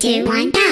Three, two, one, go!